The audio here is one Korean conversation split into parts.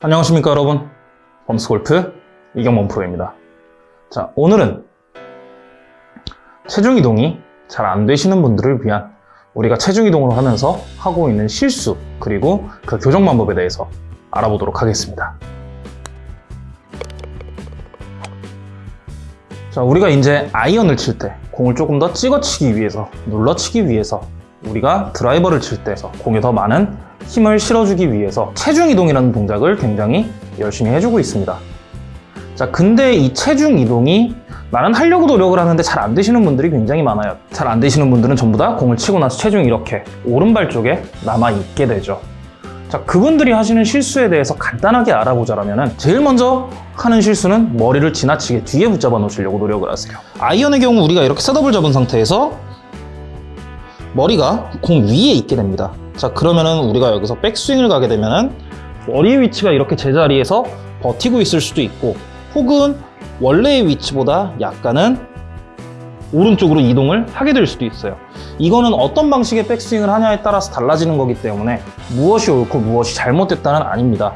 안녕하십니까 여러분? 범스골프 이경범 프로입니다. 자 오늘은 체중 이동이 잘 안 되시는 분들을 위한 우리가 체중 이동을 하면서 하고 있는 실수 그리고 그 교정 방법에 대해서 알아보도록 하겠습니다. 자 우리가 이제 아이언을 칠 때 공을 조금 더 찍어치기 위해서 눌러치기 위해서 우리가 드라이버를 칠 때에서 공에 더 많은 힘을 실어주기 위해서 체중 이동이라는 동작을 굉장히 열심히 해주고 있습니다. 자, 근데 이 체중 이동이 나는 하려고 노력을 하는데 잘 안 되시는 분들이 굉장히 많아요. 잘 안 되시는 분들은 전부 다 공을 치고 나서 체중이 이렇게 오른발 쪽에 남아 있게 되죠. 자, 그분들이 하시는 실수에 대해서 간단하게 알아보자면 제일 먼저 하는 실수는 머리를 지나치게 뒤에 붙잡아 놓으시려고 노력을 하세요. 아이언의 경우 우리가 이렇게 셋업을 잡은 상태에서 머리가 공 위에 있게 됩니다. 자 그러면은 우리가 여기서 백스윙을 가게 되면은 머리의 위치가 이렇게 제자리에서 버티고 있을 수도 있고 혹은 원래의 위치보다 약간은 오른쪽으로 이동을 하게 될 수도 있어요. 이거는 어떤 방식의 백스윙을 하냐에 따라서 달라지는 거기 때문에 무엇이 옳고 무엇이 잘못됐다는 아닙니다.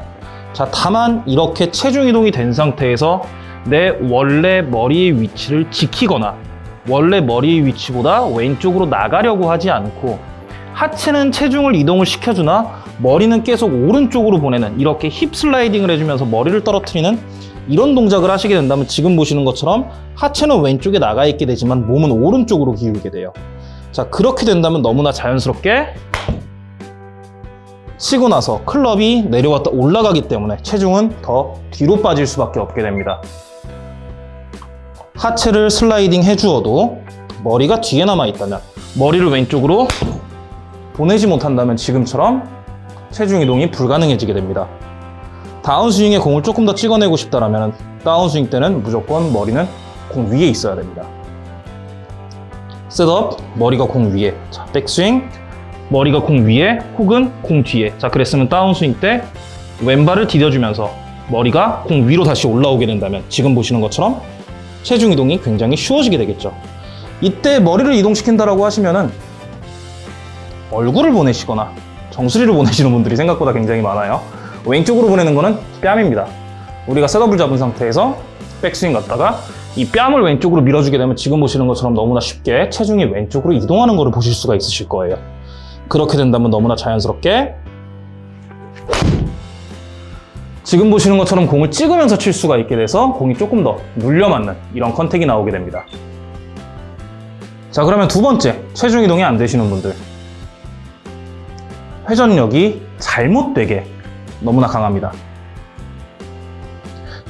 자, 다만 이렇게 체중 이동이 된 상태에서 내 원래 머리의 위치를 지키거나 원래 머리의 위치보다 왼쪽으로 나가려고 하지 않고 하체는 체중을 이동을 시켜주나 머리는 계속 오른쪽으로 보내는 이렇게 힙 슬라이딩을 해주면서 머리를 떨어뜨리는 이런 동작을 하시게 된다면 지금 보시는 것처럼 하체는 왼쪽에 나가 있게 되지만 몸은 오른쪽으로 기울게 돼요. 자 그렇게 된다면 너무나 자연스럽게 치고 나서 클럽이 내려왔다 올라가기 때문에 체중은 더 뒤로 빠질 수밖에 없게 됩니다. 하체를 슬라이딩 해주어도 머리가 뒤에 남아 있다면 머리를 왼쪽으로 보내지 못한다면 지금처럼 체중 이동이 불가능해지게 됩니다. 다운스윙에 공을 조금 더 찍어내고 싶다면 다운스윙 때는 무조건 머리는 공 위에 있어야 됩니다. 셋업, 머리가 공 위에. 자, 백스윙, 머리가 공 위에 혹은 공 뒤에. 자, 그랬으면 다운스윙 때 왼발을 디뎌주면서 머리가 공 위로 다시 올라오게 된다면 지금 보시는 것처럼 체중 이동이 굉장히 쉬워지게 되겠죠. 이때 머리를 이동시킨다라고 하시면은 얼굴을 보내시거나 정수리를 보내시는 분들이 생각보다 굉장히 많아요. 왼쪽으로 보내는 거는 뺨입니다. 우리가 셋업을 잡은 상태에서 백스윙 갔다가 이 뺨을 왼쪽으로 밀어주게 되면 지금 보시는 것처럼 너무나 쉽게 체중이 왼쪽으로 이동하는 것을 보실 수가 있으실 거예요. 그렇게 된다면 너무나 자연스럽게 지금 보시는 것처럼 공을 찍으면서 칠 수가 있게 돼서 공이 조금 더 눌려 맞는 이런 컨택이 나오게 됩니다. 자 그러면 두 번째 체중 이동이 안 되시는 분들 회전력이 잘못되게 너무나 강합니다.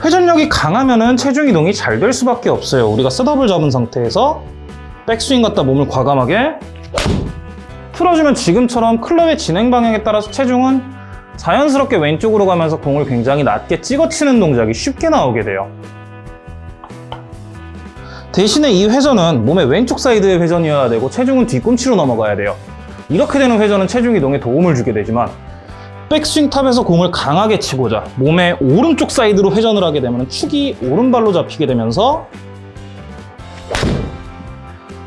회전력이 강하면 체중 이동이 잘 될 수밖에 없어요. 우리가 셋업을 잡은 상태에서 백스윙 갖다 몸을 과감하게 틀어주면 지금처럼 클럽의 진행 방향에 따라서 체중은 자연스럽게 왼쪽으로 가면서 공을 굉장히 낮게 찍어치는 동작이 쉽게 나오게 돼요. 대신에 이 회전은 몸의 왼쪽 사이드의 회전이어야 되고 체중은 뒤꿈치로 넘어가야 돼요. 이렇게 되는 회전은 체중 이동에 도움을 주게 되지만 백스윙 탑에서 공을 강하게 치고자 몸의 오른쪽 사이드로 회전을 하게 되면 축이 오른발로 잡히게 되면서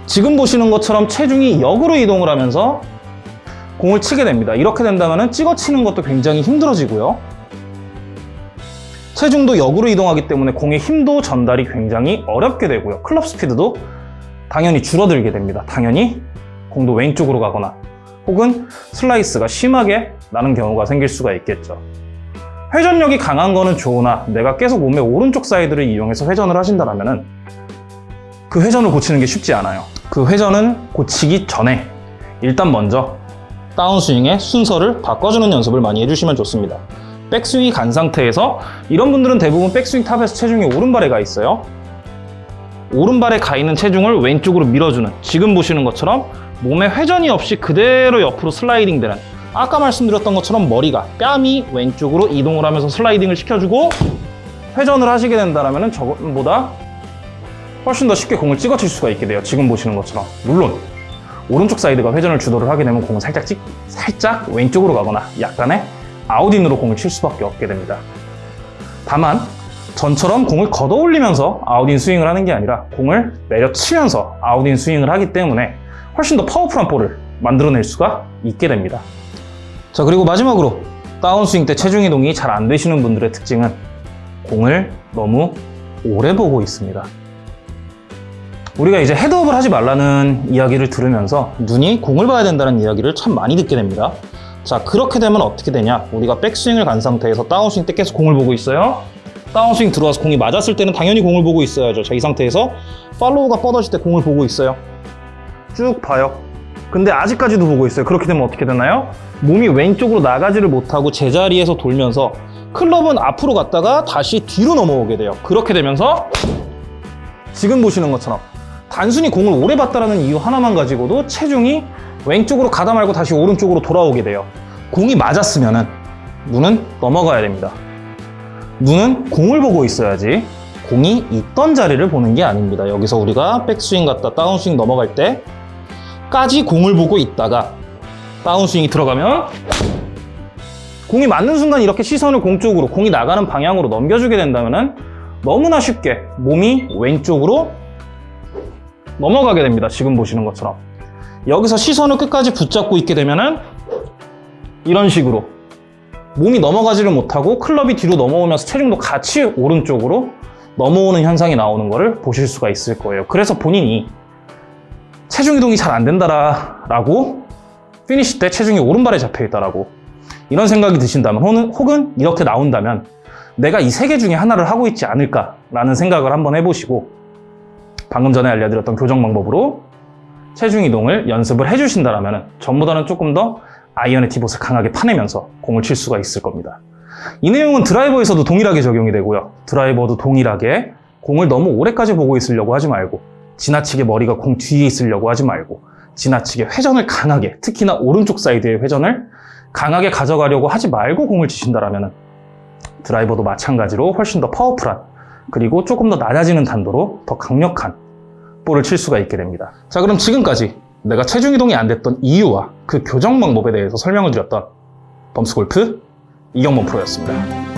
지금 보시는 것처럼 체중이 역으로 이동을 하면서 공을 치게 됩니다. 이렇게 된다면 찍어 치는 것도 굉장히 힘들어지고요. 체중도 역으로 이동하기 때문에 공의 힘도 전달이 굉장히 어렵게 되고요. 클럽 스피드도 당연히 줄어들게 됩니다. 당연히 공도 왼쪽으로 가거나 혹은 슬라이스가 심하게 나는 경우가 생길 수가 있겠죠. 회전력이 강한 거는 좋으나 내가 계속 몸의 오른쪽 사이드를 이용해서 회전을 하신다면 그 회전을 고치는 게 쉽지 않아요. 그 회전은 고치기 전에 일단 먼저 다운스윙의 순서를 바꿔주는 연습을 많이 해주시면 좋습니다. 백스윙이 간 상태에서 이런 분들은 대부분 백스윙 탑에서 체중이 오른발에 가 있어요. 오른발에 가 있는 체중을 왼쪽으로 밀어주는 지금 보시는 것처럼 몸에 회전이 없이 그대로 옆으로 슬라이딩 되는 아까 말씀드렸던 것처럼 머리가 뺨이 왼쪽으로 이동을 하면서 슬라이딩을 시켜주고 회전을 하시게 된다면 저것보다 훨씬 더 쉽게 공을 찍어칠 수가 있게 돼요. 지금 보시는 것처럼. 물론 오른쪽 사이드가 회전을 주도를 하게 되면 공은 살짝 찍, 살짝 왼쪽으로 가거나 약간의 아웃인으로 공을 칠 수밖에 없게 됩니다. 다만 전처럼 공을 걷어 올리면서 아웃인 스윙을 하는 게 아니라 공을 내려치면서 아웃인 스윙을 하기 때문에 훨씬 더 파워풀한 볼을 만들어낼 수가 있게 됩니다. 자 그리고 마지막으로 다운스윙 때 체중 이동이 잘 안 되시는 분들의 특징은 공을 너무 오래 보고 있습니다. 우리가 이제 헤드업을 하지 말라는 이야기를 들으면서 눈이 공을 봐야 된다는 이야기를 참 많이 듣게 됩니다. 자, 그렇게 되면 어떻게 되냐? 우리가 백스윙을 간 상태에서 다운스윙 때 계속 공을 보고 있어요. 다운스윙 들어와서 공이 맞았을 때는 당연히 공을 보고 있어야죠. 자, 이 상태에서 팔로우가 뻗어질 때 공을 보고 있어요. 쭉 봐요. 근데 아직까지도 보고 있어요. 그렇게 되면 어떻게 되나요? 몸이 왼쪽으로 나가지를 못하고 제자리에서 돌면서 클럽은 앞으로 갔다가 다시 뒤로 넘어오게 돼요. 그렇게 되면서 지금 보시는 것처럼 단순히 공을 오래 봤다라는 이유 하나만 가지고도 체중이 왼쪽으로 가다 말고 다시 오른쪽으로 돌아오게 돼요. 공이 맞았으면 은 눈은 넘어가야 됩니다. 눈은 공을 보고 있어야지 공이 있던 자리를 보는 게 아닙니다. 여기서 우리가 백스윙 갔다 다운스윙 넘어갈 때까지 공을 보고 있다가 다운스윙이 들어가면 공이 맞는 순간 이렇게 시선을 공 쪽으로 공이 나가는 방향으로 넘겨주게 된다면 너무나 쉽게 몸이 왼쪽으로 넘어가게 됩니다. 지금 보시는 것처럼 여기서 시선을 끝까지 붙잡고 있게 되면 은 이런 식으로 몸이 넘어가지를 못하고 클럽이 뒤로 넘어오면서 체중도 같이 오른쪽으로 넘어오는 현상이 나오는 것을 보실 수가 있을 거예요. 그래서 본인이 체중 이동이 잘 안 된다라고 피니시 때 체중이 오른발에 잡혀 있다라고 이런 생각이 드신다면 혹은, 혹은 이렇게 나온다면 내가 이 세 개 중에 하나를 하고 있지 않을까라는 생각을 한번 해보시고 방금 전에 알려드렸던 교정 방법으로 체중 이동을 연습을 해주신다면 전보다는 조금 더 아이언의 divot을 강하게 파내면서 공을 칠 수가 있을 겁니다. 이 내용은 드라이버에서도 동일하게 적용이 되고요. 드라이버도 동일하게 공을 너무 오래까지 보고 있으려고 하지 말고 지나치게 머리가 공 뒤에 있으려고 하지 말고 지나치게 회전을 강하게 특히나 오른쪽 사이드의 회전을 강하게 가져가려고 하지 말고 공을 치신다면 드라이버도 마찬가지로 훨씬 더 powerful한 그리고 조금 더 낮아지는 탄도로 더 강력한 볼을 칠 수가 있게 됩니다. 자 그럼 지금까지 내가 체중 이동이 안 됐던 이유와 그 교정 방법에 대해서 설명을 드렸던 범스골프 이경범 프로였습니다.